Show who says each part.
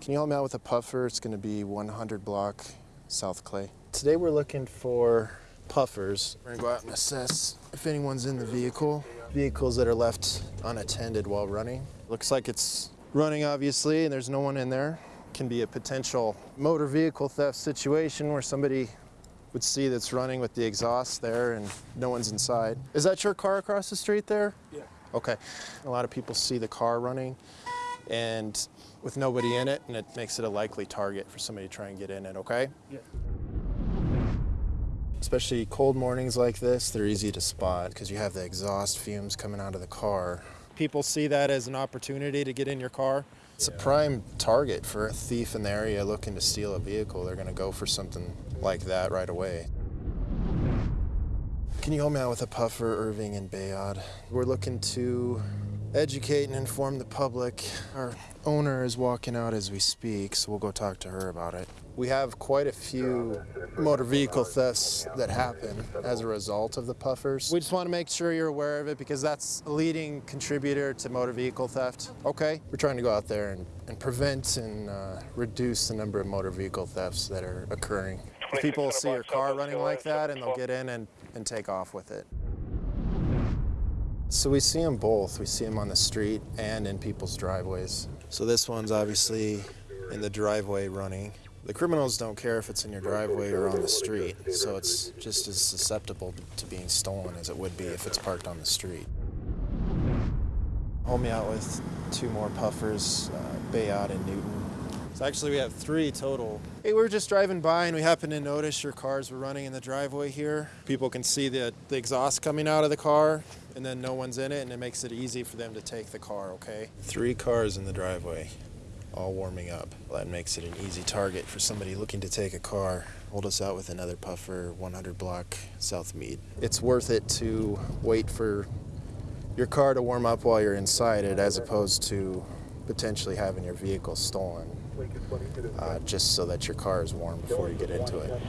Speaker 1: Can you help me out with a puffer? It's going to be 100 block South Clay. Today we're looking for puffers. We're going to go out and assess if anyone's in the vehicle. Vehicles that are left unattended while running. Looks like it's running obviously and there's no one in there. Can be a potential motor vehicle theft situation where somebody would see that's running with the exhaust there and no one's inside. Is that your car across the street there?
Speaker 2: Yeah.
Speaker 1: Okay. A lot of people see the car running and with nobody in it and it makes it a likely target for somebody to try and get in it, okay?
Speaker 2: Yeah.
Speaker 1: Especially cold mornings like this, they're easy to spot because you have the exhaust fumes coming out of the car. People see that as an opportunity to get in your car. It's a prime target for a thief in the area looking to steal a vehicle. They're going to go for something like that right away. Can you help me out with a puffer, Irving and Bayaud? We're looking to educate and inform the public. Our owner is walking out as we speak, so we'll go talk to her about it. We have quite a few motor vehicle thefts that happen as a result of the puffers. We just want to make sure you're aware of it because that's a leading contributor to motor vehicle theft. Okay? We're trying to go out there and, and prevent and uh, reduce the number of motor vehicle thefts that are occurring. People see your car running like that and they'll get in and, and take off with it. So we see them both. We see them on the street and in people's driveways. So this one's obviously in the driveway running. The criminals don't care if it's in your driveway or on the street, so it's just as susceptible to being stolen as it would be if it's parked on the street. Hold me out with two more puffers, uh, Bayaud and Newton. So actually we have three total. Hey, we were just driving by and we happened to notice your cars were running in the driveway here. People can see the, the exhaust coming out of the car and then no one's in it and it makes it easy for them to take the car, okay? Three cars in the driveway, all warming up. That makes it an easy target for somebody looking to take a car. Hold us out with another puffer, 100 block South Meade. It's worth it to wait for your car to warm up while you're inside it as opposed to potentially having your vehicle stolen uh, just so that your car is warm before you get into it.